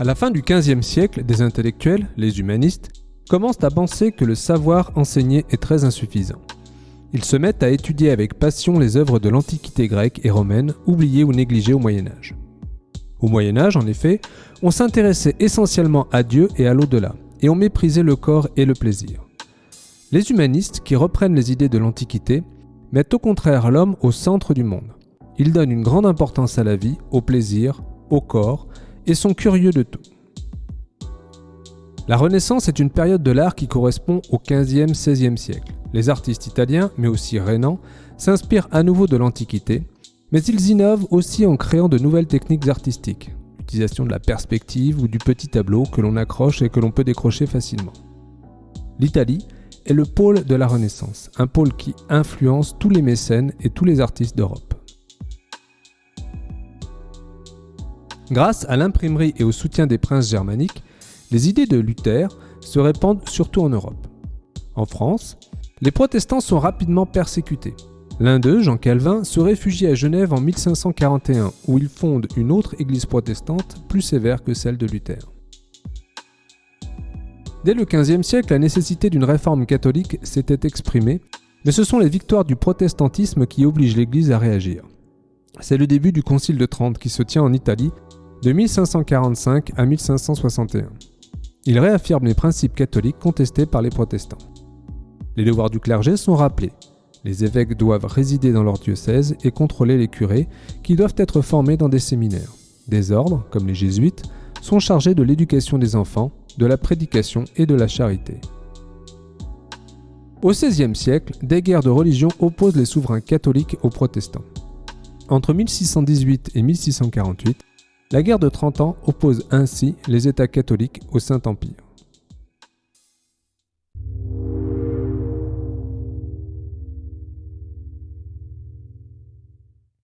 À la fin du XVe siècle, des intellectuels, les humanistes, commencent à penser que le savoir enseigné est très insuffisant. Ils se mettent à étudier avec passion les œuvres de l'Antiquité grecque et romaine, oubliées ou négligées au Moyen Âge. Au Moyen Âge, en effet, on s'intéressait essentiellement à Dieu et à l'au-delà, et on méprisait le corps et le plaisir. Les humanistes, qui reprennent les idées de l'Antiquité, mettent au contraire l'homme au centre du monde. Ils donnent une grande importance à la vie, au plaisir, au corps, et sont curieux de tout. La Renaissance est une période de l'art qui correspond au 15e, 16e siècle. Les artistes italiens, mais aussi rénans, s'inspirent à nouveau de l'Antiquité, mais ils innovent aussi en créant de nouvelles techniques artistiques, l'utilisation de la perspective ou du petit tableau que l'on accroche et que l'on peut décrocher facilement. L'Italie est le pôle de la Renaissance, un pôle qui influence tous les mécènes et tous les artistes d'Europe. Grâce à l'imprimerie et au soutien des princes germaniques, les idées de Luther se répandent surtout en Europe. En France, les protestants sont rapidement persécutés. L'un d'eux, Jean Calvin, se réfugie à Genève en 1541, où il fonde une autre église protestante plus sévère que celle de Luther. Dès le XVe siècle, la nécessité d'une réforme catholique s'était exprimée, mais ce sont les victoires du protestantisme qui obligent l'Église à réagir. C'est le début du Concile de Trente qui se tient en Italie de 1545 à 1561. Il réaffirme les principes catholiques contestés par les protestants. Les devoirs du clergé sont rappelés. Les évêques doivent résider dans leur diocèse et contrôler les curés, qui doivent être formés dans des séminaires. Des ordres, comme les jésuites, sont chargés de l'éducation des enfants, de la prédication et de la charité. Au XVIe siècle, des guerres de religion opposent les souverains catholiques aux protestants. Entre 1618 et 1648, la guerre de 30 ans oppose ainsi les États catholiques au Saint-Empire.